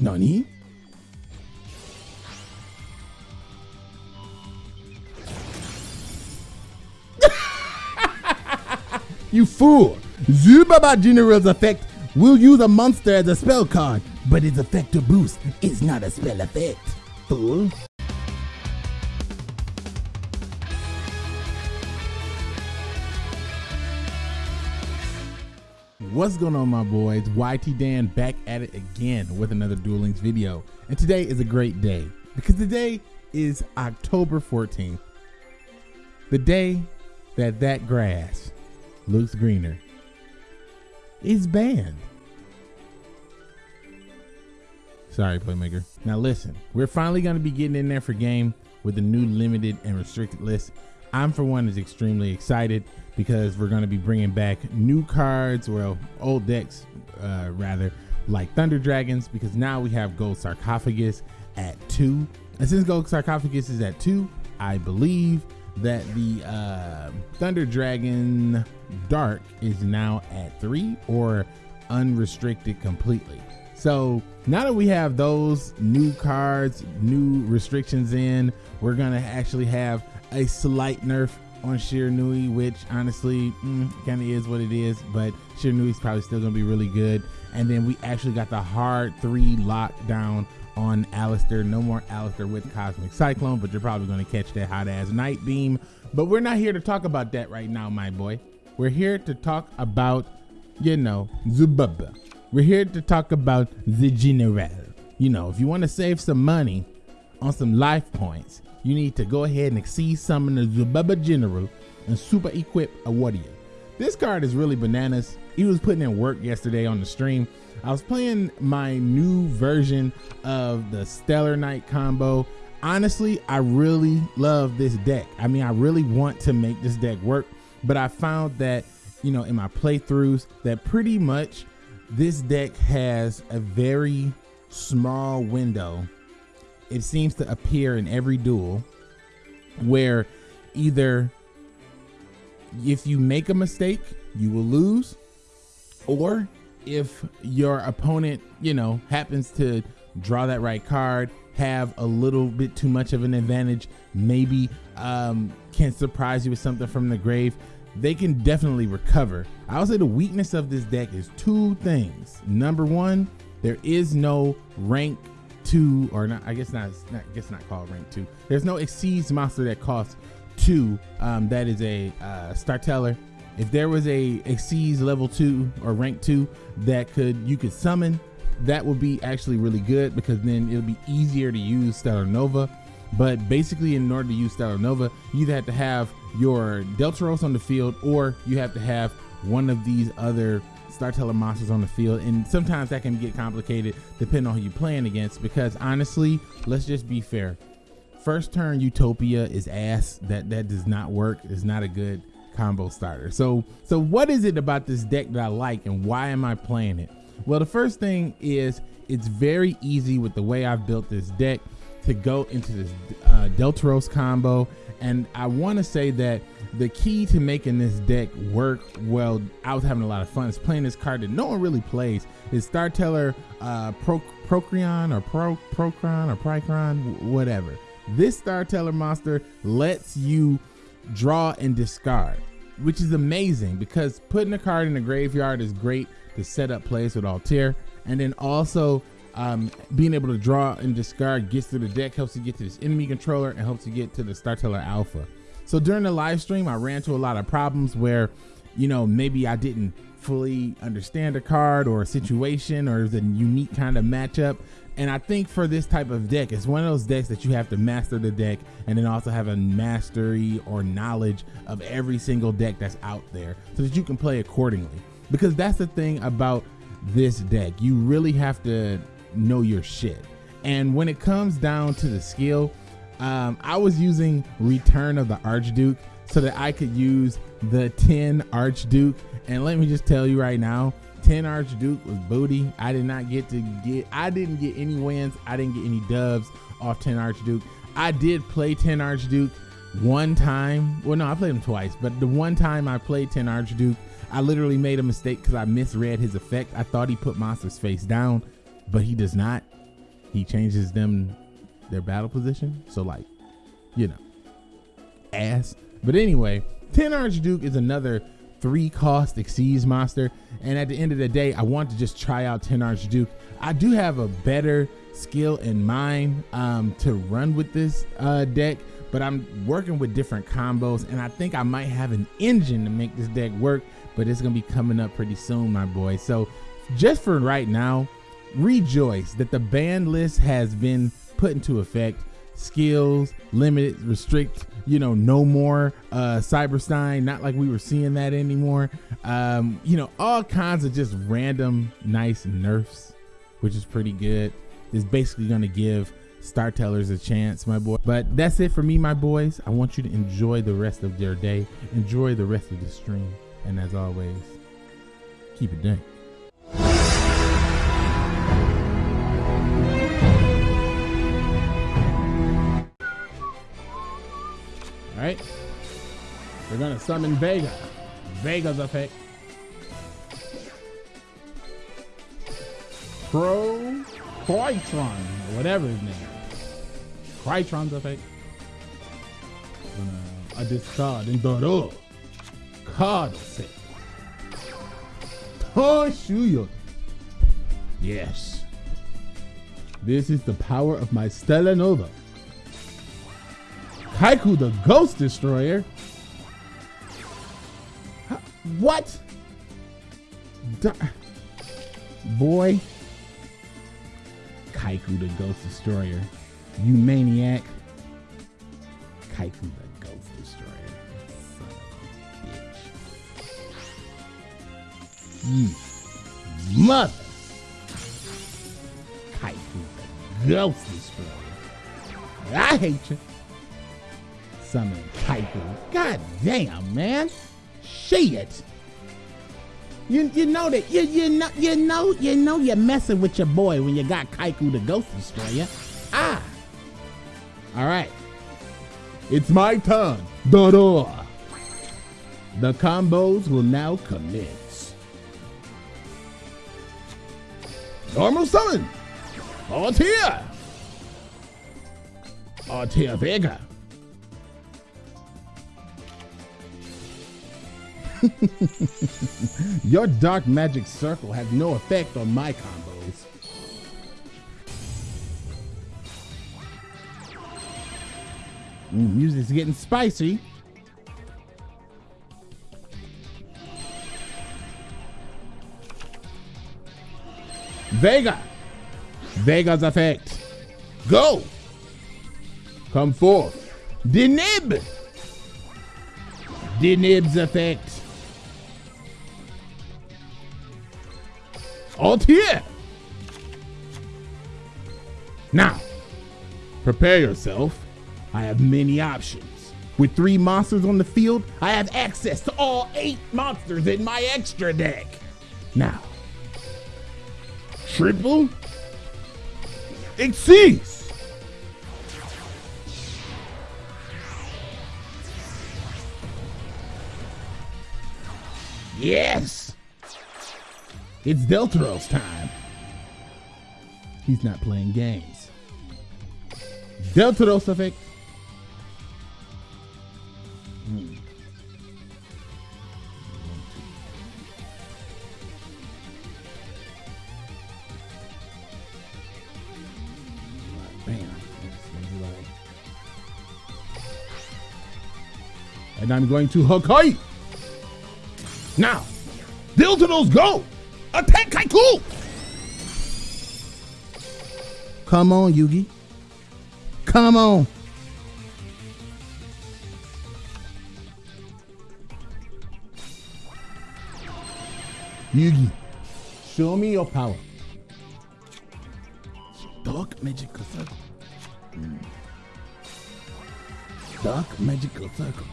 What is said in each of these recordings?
Nani? you fool! Zubaba General's effect will use a monster as a spell card, but its effect to boost is not a spell effect. Fool. What's going on my boys? YT Dan back at it again with another Duel Links video. And today is a great day because today is October 14th. The day that that grass looks greener is banned. Sorry, Playmaker. Now listen, we're finally going to be getting in there for game with the new limited and restricted list. I'm for one is extremely excited because we're going to be bringing back new cards, well, old decks uh, rather, like Thunder Dragons because now we have Gold Sarcophagus at two. And since Gold Sarcophagus is at two, I believe that the uh, Thunder Dragon Dark is now at three or unrestricted completely. So now that we have those new cards, new restrictions in, we're gonna actually have a slight nerf on Shiranui, which honestly mm, kind of is what it is, but Shiranui is probably still gonna be really good. And then we actually got the hard three lockdown on Aleister. No more Aleister with Cosmic Cyclone, but you're probably gonna catch that hot ass Night Beam. But we're not here to talk about that right now, my boy. We're here to talk about, you know, Zubaba. We're here to talk about the General. You know, if you want to save some money on some life points, you need to go ahead and exceed summon the Zubaba General and super equip a warrior. This card is really bananas. He was putting in work yesterday on the stream. I was playing my new version of the Stellar Knight combo. Honestly, I really love this deck. I mean, I really want to make this deck work, but I found that, you know, in my playthroughs that pretty much this deck has a very small window it seems to appear in every duel where either if you make a mistake, you will lose, or if your opponent, you know, happens to draw that right card, have a little bit too much of an advantage, maybe um, can surprise you with something from the grave, they can definitely recover. I would say the weakness of this deck is two things. Number one, there is no rank two, or not, I guess not, not I guess not called rank two. There's no exceeds monster that costs two. Um, that is a uh, Starteller. If there was a exceeds level two or rank two that could you could summon, that would be actually really good because then it'll be easier to use Stellar Nova. But basically, in order to use Stellar Nova, you either have to have your Delteros on the field or you have to have one of these other Starteller monsters on the field, and sometimes that can get complicated depending on who you're playing against. Because honestly, let's just be fair. First turn Utopia is ass. That that does not work. It's not a good combo starter. So so what is it about this deck that I like, and why am I playing it? Well, the first thing is it's very easy with the way I've built this deck to go into this uh, Delteros combo, and I want to say that the key to making this deck work well, I was having a lot of fun. Is playing this card that no one really plays. Is Starteller uh, Pro, Procreon or Pro Procron or Procron, whatever. This Star Teller monster lets you draw and discard, which is amazing because putting a card in the graveyard is great to set up plays with Altair, and then also um, being able to draw and discard gets to the deck helps you get to this enemy controller and helps you get to the Star Teller Alpha. So during the live stream, I ran into a lot of problems where, you know, maybe I didn't fully understand a card or a situation or the unique kind of matchup. And I think for this type of deck, it's one of those decks that you have to master the deck and then also have a mastery or knowledge of every single deck that's out there so that you can play accordingly. Because that's the thing about this deck. You really have to know your shit. And when it comes down to the skill, um, I was using Return of the Archduke so that I could use the Tin Archduke. And let me just tell you right now, Tin Archduke was booty. I did not get to get, I didn't get any wins. I didn't get any dubs off Tin Archduke. I did play Tin Archduke one time. Well, no, I played him twice, but the one time I played Tin Archduke, I literally made a mistake because I misread his effect. I thought he put Monster's face down, but he does not. he changes them their battle position. So like, you know, ass. But anyway, Tin Archduke is another three cost Xyz monster. And at the end of the day, I want to just try out Tin Archduke. I do have a better skill in mind um, to run with this uh, deck, but I'm working with different combos, and I think I might have an engine to make this deck work. But it's gonna be coming up pretty soon, my boy. So just for right now, rejoice that the ban list has been put into effect skills, limited, restrict, you know, no more uh Cyberstein, not like we were seeing that anymore. Um, you know, all kinds of just random nice nerfs, which is pretty good. Is basically gonna give Star Tellers a chance, my boy. But that's it for me, my boys. I want you to enjoy the rest of your day. Enjoy the rest of the stream. And as always, keep it dank. Right. We're to summon Vega. Vega's effect. Pro Crytron, whatever his name. Crytron's effect. Gonna, I discard and throw Card set. Toshuyo. Yes. This is the power of my Stella Nova. Kycoo the Ghost Destroyer? What? Boy. Kycoo the Ghost Destroyer. You maniac. Kycoo the Ghost Destroyer. Son of a bitch. You mother. Kycoo the Ghost Destroyer. I hate you summon Kycoo. God damn, man. Shit. You you know that you you know you know you know you're messing with your boy when you got Kycoo the Ghost Destroyer. Ah. All right. It's my turn. Da-da. The combos will now commence. Normal summon. Altair. Altair Vega. Your dark magic circle has no effect on my combos. Music's getting spicy. Vega. Vega's effect. Go. Come forth. Deneb. Deneb's effect. Here. Now, prepare yourself. I have many options. With three monsters on the field, I have access to all eight monsters in my extra deck. Now, triple exceeds. Yes. It's Delteros time. He's not playing games. Delteros effect. Hmm. And I'm going to Hakai. Now, Delteros go! Attack Kycoo! Come on, Yugi. Come on. Yugi, show me your power. Dark magical circle. Mm. Dark magical circle.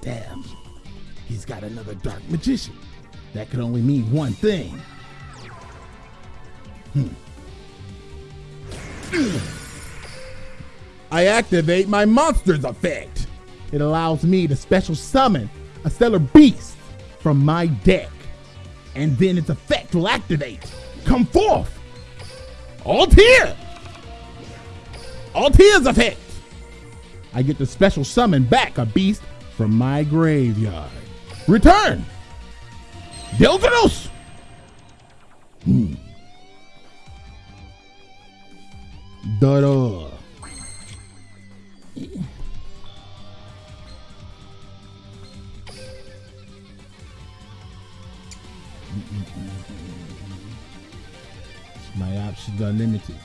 Damn. He's got another dark magician. That could only mean one thing. Hmm. I activate my monster's effect. It allows me to special summon a stellar beast from my deck. and then its effect will activate. Come forth! Altair! Altair's effect! I get to special summon back a beast from my graveyard. Return! Delteros! Hmm. My options are limited.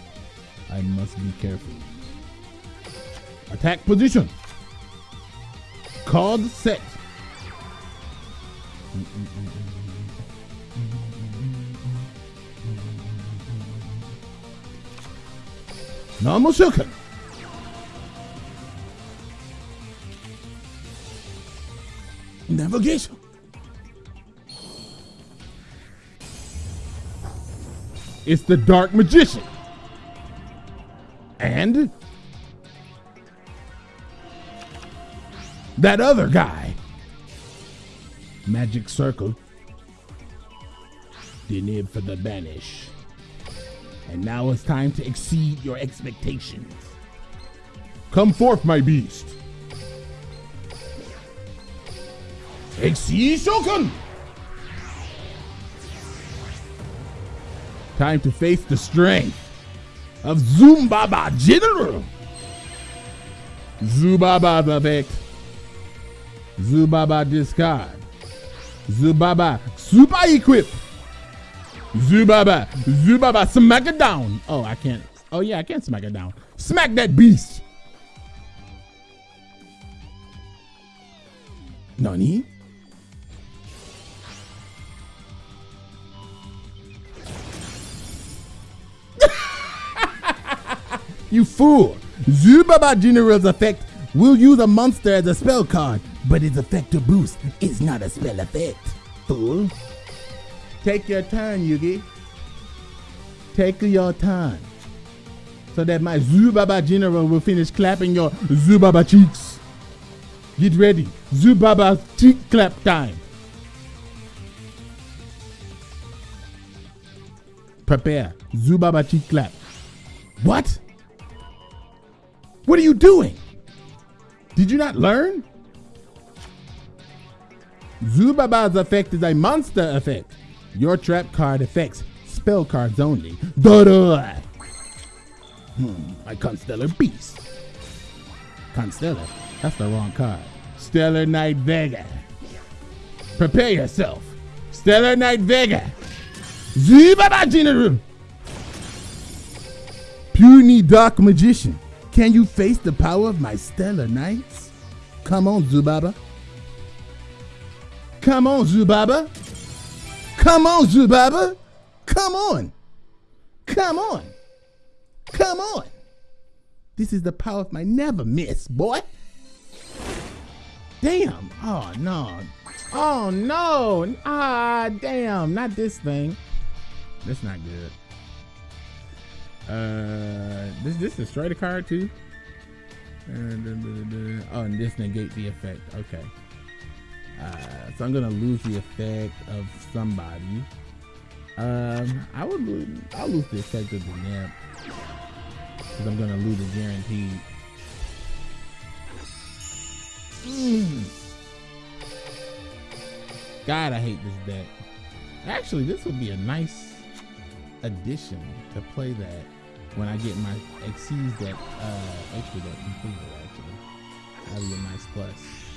I must be careful. Attack position. Card set. Shulkin. Navigation. It's the Dark Magician. And that other guy. Magic Circle. The need for the banish. And now it's time to exceed your expectations. Come forth, my beast. Exceed Shogun! Time to face the strength of Zubaba General. Zubaba effect. Zubaba discard. Zubaba super equip. Zubaba, Zubaba, smack it down. Oh, I can't. Oh yeah, I can't smack it down. Smack that beast. Nani? you fool! Zubaba General's effect will use a monster as a spell card, but its effect to boost is not a spell effect. Fool. Take your time, Yugi. Take your time. So that my Zubaba General will finish clapping your Zubaba cheeks. Get ready. Zubaba cheek clap time. Prepare. Zubaba cheek clap. What? What are you doing? Did you not learn? Zubaba's effect is a monster effect. Your trap card affects spell cards only. Da-da! Hmm, my Constellar Beast. Constellar? That's the wrong card. Stellar Knight Vega. Prepare yourself. Stellar Knight Vega. Zubaba General. Puny Dark Magician. Can you face the power of my Stellar Knights? Come on, Zubaba. Come on, Zubaba. Come on, Zubaba. Come on. Come on. Come on. This is the power of my never miss, boy. Damn. Oh, no. Oh, no. Ah, damn. Not this thing. That's not good. Uh, this this destroy the card too. Uh, da, da, da, oh, and this negate the effect. Okay. Uh, so I'm gonna lose the effect of somebody. Um, I would lose. I'll lose the effect of the nymph because I'm gonna lose it guaranteed. Mm. God, I hate this deck. Actually, this would be a nice addition to play that when I get my Xyz deck, uh, extra deck completed. Actually, that'd be a nice plus.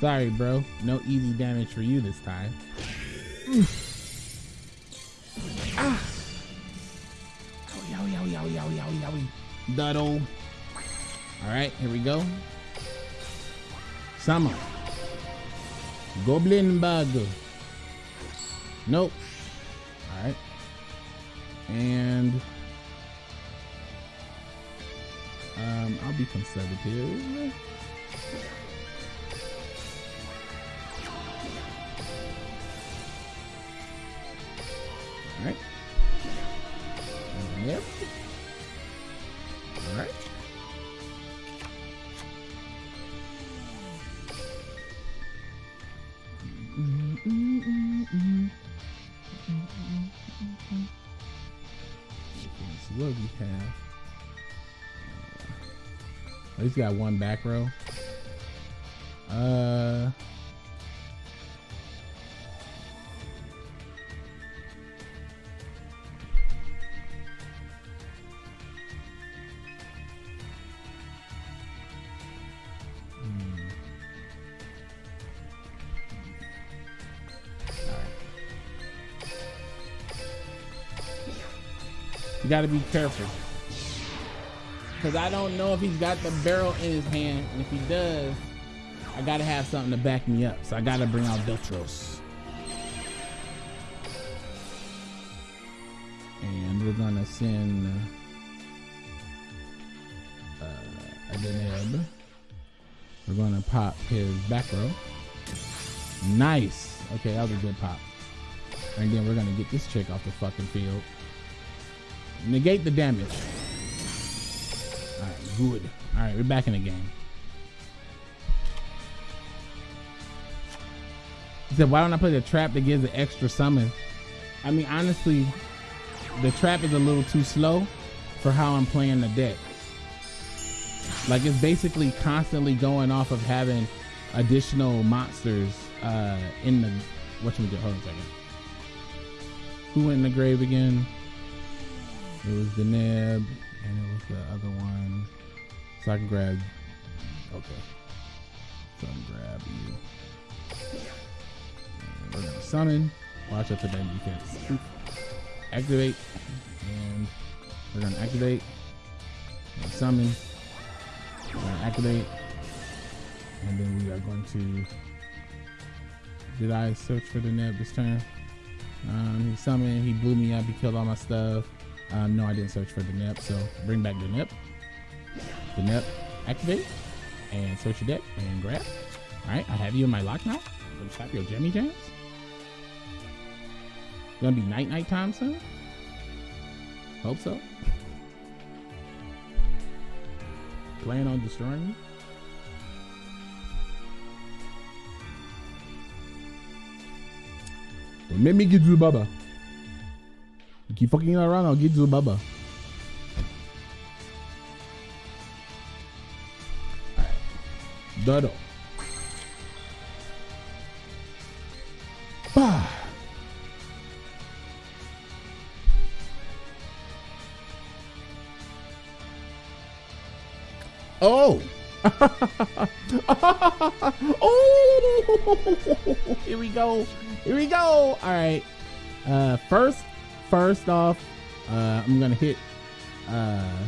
Sorry, bro. No easy damage for you this time. Ah. Yowie, yowie, yowie, yowie, yowie, yowie. Duddle. All right, here we go. Summer. Goblindbergh. Nope. All right. And um, I'll be conservative. He's got one back row. Uh. You got to be careful. Because I don't know if he's got the barrel in his hand. And if he does, I got to have something to back me up. So I got to bring out Viltros. And we're going to send uh, Deneb. We're going to pop his back row. Nice. Okay, that was a good pop. And then we're going to get this chick off the fucking field. Negate the damage. Alright, good. Alright, we're back in the game. He said, why don't I play the trap that gives an extra summon? I mean, honestly, the trap is a little too slow for how I'm playing the deck. Like, it's basically constantly going off of having additional monsters uh, in the... What we do? Hold on a second. Who went in the grave again? It was the nib, and it was the other one. So I can grab. Okay. So I can grab you. And we're gonna summon. Watch out for that defense. Activate. And we're gonna activate. And summon. We're gonna activate. And then we are going to. Did I search for the neb this turn? Um, he summoned, he blew me up, he killed all my stuff. Um, no, I didn't search for the NEP, so bring back the NEP. The NEP, activate, and search your deck, and grab. All right, I have you in my lock now. Let's tap your Jimmy Jams. Gonna be night night time soon? Hope so. Plan on destroying me? Let me get you Baba. Keep fucking around, I'll get you Baba. Dodo. Bah. Oh. oh. Here we go. Here we go. All right. Uh, first, first off, uh, I'm gonna hit. Uh,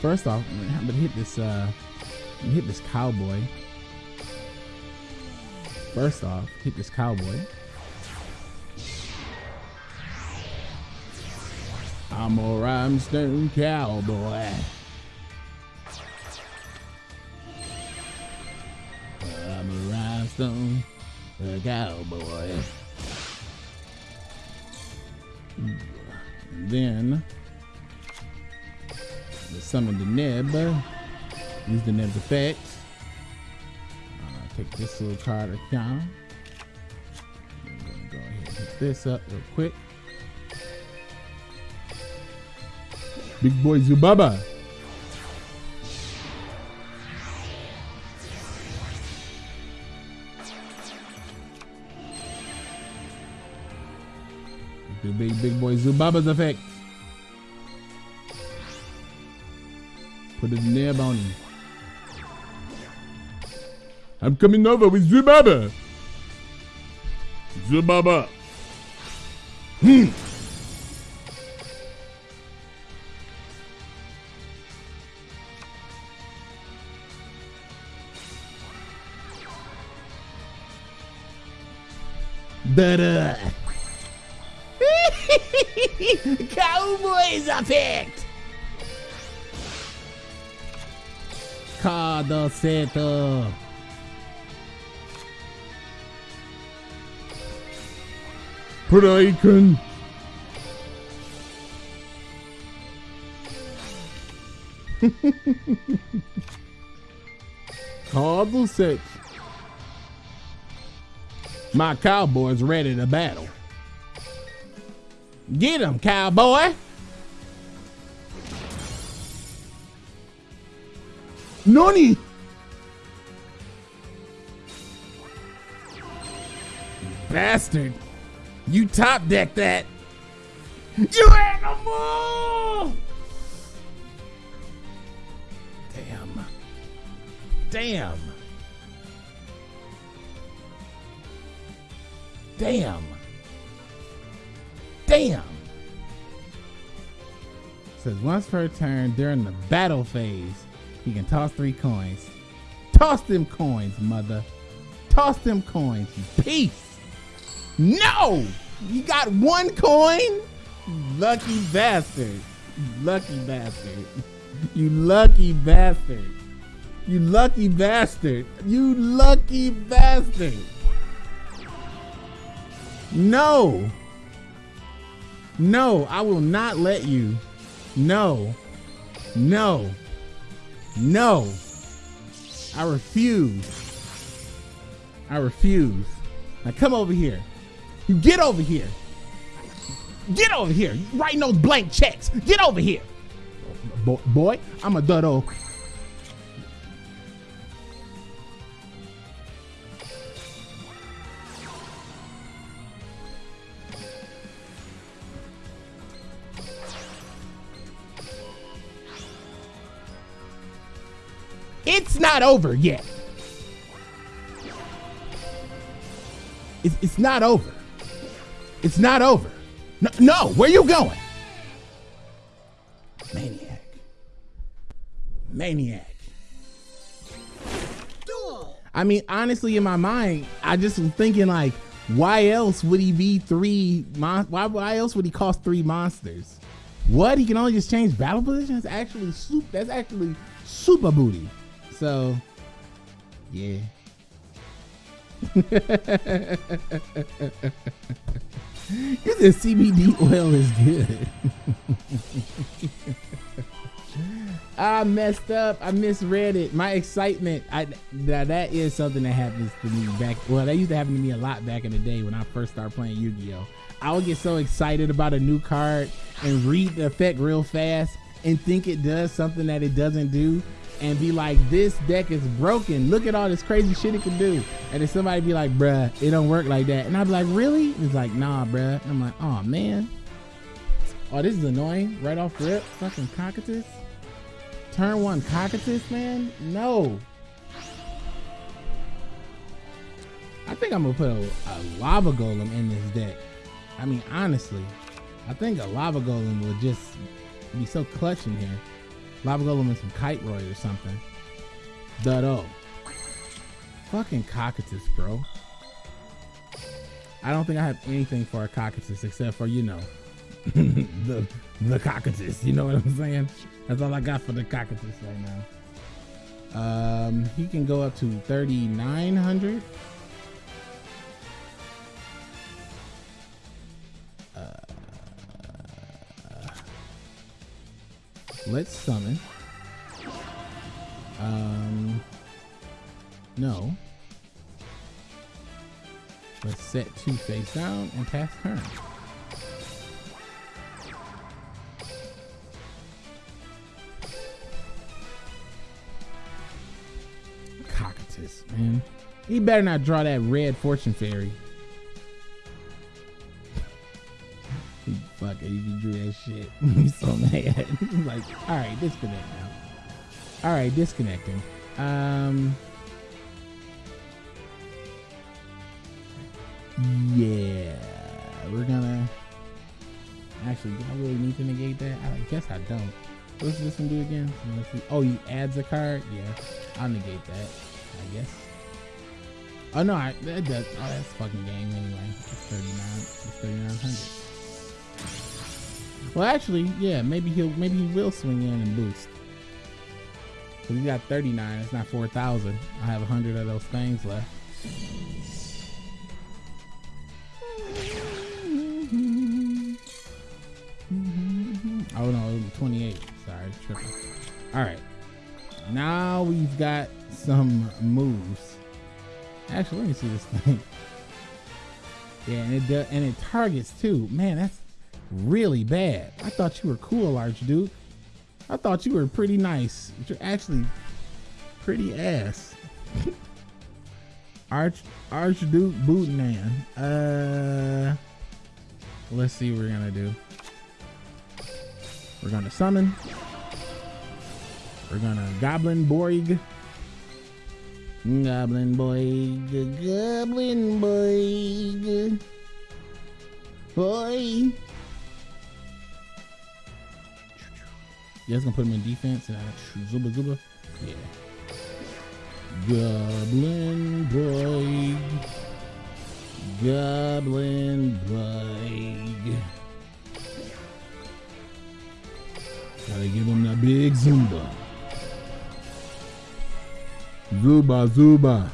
first off, I'm gonna hit this. Uh, hit this cowboy. First off, hit this cowboy. I'm a rhinestone cowboy. I'm a rhinestone cowboy. And then the summon the nib. Use the nib effect. Uh, take this little card down. I'm gonna go ahead and hit this up real quick. Big boy Zubaba. The big big boy Zubaba's effect. Put a nib on. I'm coming over with Zubaba. Zubaba. Hmm. Da-da. Cowboys effect. Cada seta. Braken. Cardinal six. My cowboy's ready to battle. Get him, cowboy. Noni. Bastard. You top deck that. You animal! Damn. Damn. Damn. Damn. Says once per turn during the battle phase, he can toss three coins. Toss them coins, mother. Toss them coins, peace. No! You got one coin? Lucky bastard. Lucky bastard. You lucky bastard. You lucky bastard. You lucky bastard. No. No, I will not let you. No. No. No. I refuse. I refuse. Now come over here. You get over here. Get over here. You writing those blank checks. Get over here. Boy, boy I'm a duddo. Not over yet. It's, it's not over. It's not over. No, no, where you going? Maniac. Maniac. I mean, honestly, in my mind, I just was thinking like, why else would he be three? Mon- why, why else would he cost three monsters? What? He can only just change battle positions? Actually, soup. That's actually super booty. So, yeah. You said CBD oil is good. I messed up. I misread it. My excitement. I that that is something that happens to me back. Well, that used to happen to me a lot back in the day when I first started playing Yu-Gi-Oh. I would get so excited about a new card and read the effect real fast and think it does something that it doesn't do and be like, this deck is broken. Look at all this crazy shit it can do. And then somebody be like, bruh, it don't work like that. And I'd be like, really? It's like, nah, bruh. And I'm like, oh man. Oh, this is annoying. Right off the rip. Fucking Cocytus. Turn one Cocytus, man? No. I think I'm gonna put a, a lava golem in this deck. I mean, honestly, I think a lava golem would just be so clutch in here. Lava Golem and some Kite Roy or something. Duddo. Fucking Cocytus, bro. I don't think I have anything for a Cocytus except for, you know, the the Cocytus. You know what I'm saying? That's all I got for the Cocytus right now. Um, he can go up to 3,900. Let's summon. Um, no. Let's set two face down and pass turn. Cocytus, man. He better not draw that red fortune fairy. That shit. So mad. like, all right, disconnect now. All right, disconnecting. Um. Yeah, we're gonna. Actually, do I really need to negate that? I guess I don't. What's this one do again? Oh, he adds a card. Yeah, I'll negate that. I guess. Oh no, I, that does. Oh, that's fucking game anyway. It's thirty nine. It's thirty nine hundred. Well, actually, yeah, maybe he'll maybe he will swing in and boost. Cause he got 39. It's not 4,000. I have 100 of those things left. Oh no, 28. Sorry, tripping. All right. Now we've got some moves. Actually, let me see this thing. Yeah, and it does, and it targets too. Man, that's really bad. I thought you were cool, Archduke. I thought you were pretty nice. You're actually pretty ass. Arch Archduke Bootman. Uh let's see what we're gonna do. We're gonna summon. We're gonna Goblindbergh. Goblin Boy, Goblin Boy, boy. You guys gonna put him in defense and I zuba zuba? Yeah. Goblin Boy, Goblin Boy. Gotta give him that big zumba. Zuba, Zuba.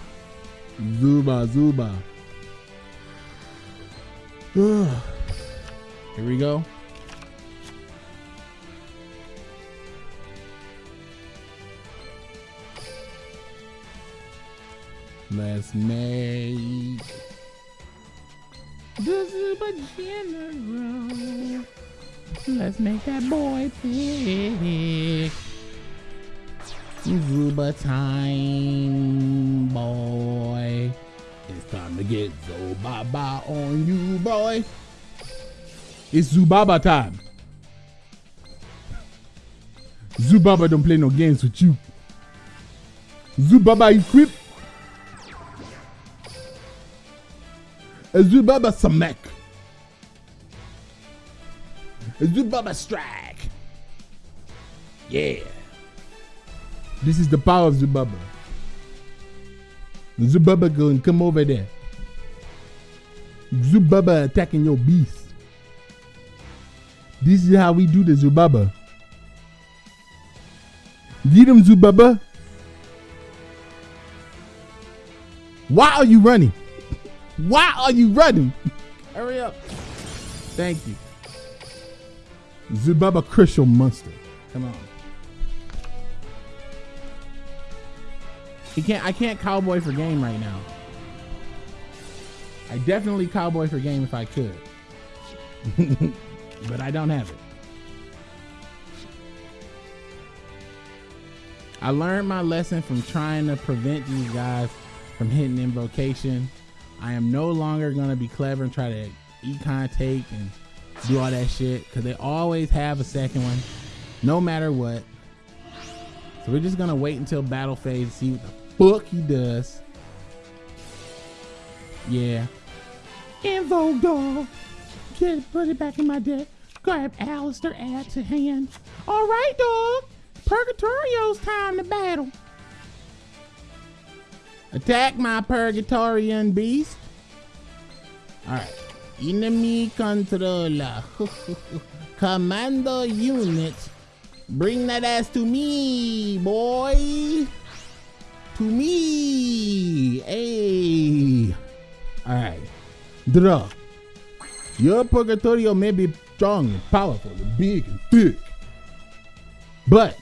Zuba, Zuba. Here we go. Let's make the Zuba General. Let's make that boy big. Zuba time, boy. It's time to get Zubaba on you, boy. It's Zubaba time. Zubaba don't play no games with you. Zubaba equip. Zubaba Samek. Zubaba strike. Yeah. This is the power of Zubaba. Zubaba going come over there. Zubaba attacking your beast. This is how we do the Zubaba. Get him, Zubaba. Why are you running? Why are you running? Hurry up. Thank you. Zubaba Crystal Monster. Come on. He can't. I can't cowboy for game right now. I definitely cowboy for game if I could, but I don't have it. I learned my lesson from trying to prevent these guys from hitting invocation. I am no longer gonna be clever and try to econ take and do all that shit because they always have a second one, no matter what. So we're just gonna wait until battle phase see what the fuck he does. Yeah. Invoke dog. Just put it back in my deck. Grab Aleister add to hand. All right, dog. Purgatrio's time to battle. Attack my Purgatorian beast. All right. Enemy controller. Commando unit. Bring that ass to me, boy to me. Hey. All right. Draw. Your Purgatrio may be strong and powerful and big and thick. But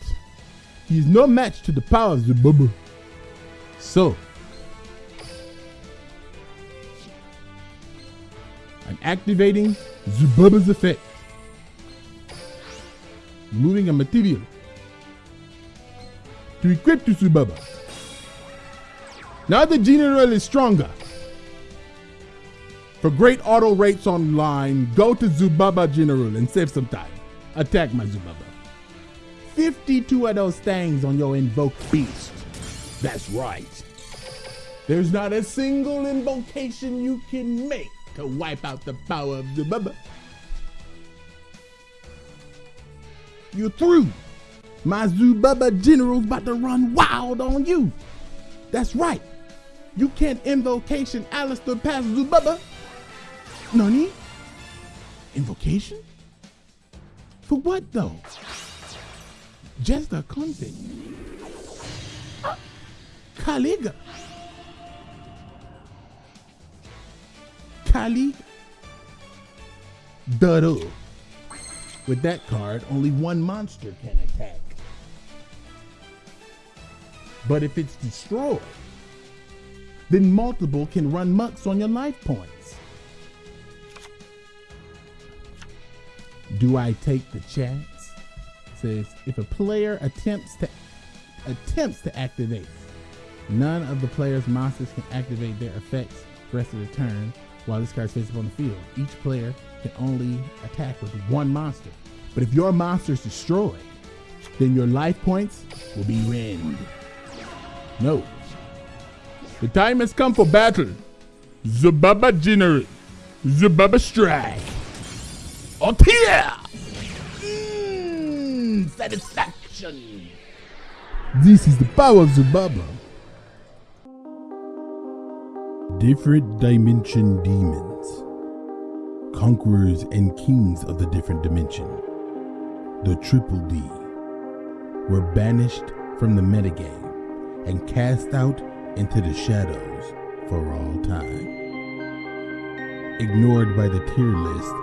he's no match to the power of Zubaba. So, I'm activating Zubaba's effect. Moving a material to equip to Zubaba. Now the general is stronger. For great auto rates online, go to Zubaba General and save some time. Attack my Zubaba. 52 of those things on your invoked beast. That's right. There's not a single invocation you can make to wipe out the power of the Zubaba. You're through. My Zubaba General's about to run wild on you. That's right. You can't invocation Aleister past Zubaba. Nani? Invocation? For what though? Just a concept. Uh. Kali. Duh. With that card, only one monster can attack. But if it's destroyed, then multiple can run mucks on your life points. Do I take the chance? says if a player attempts to attempts to activate None of the player's monsters can activate their effects rest of the turn while this card face up on the field. Each player can only attack with one monster. But if your monster is destroyed, then your life points will be wind. No. The time has come for battle. Zubaba General. Zubaba Strike. Otia! Mmm, satisfaction. This is the power of Zubaba. Different Dimension Demons. Conquerors and kings of the different dimension. The Triple D. Were banished from the metagame and cast out into the shadows for all time. Ignored by the tier list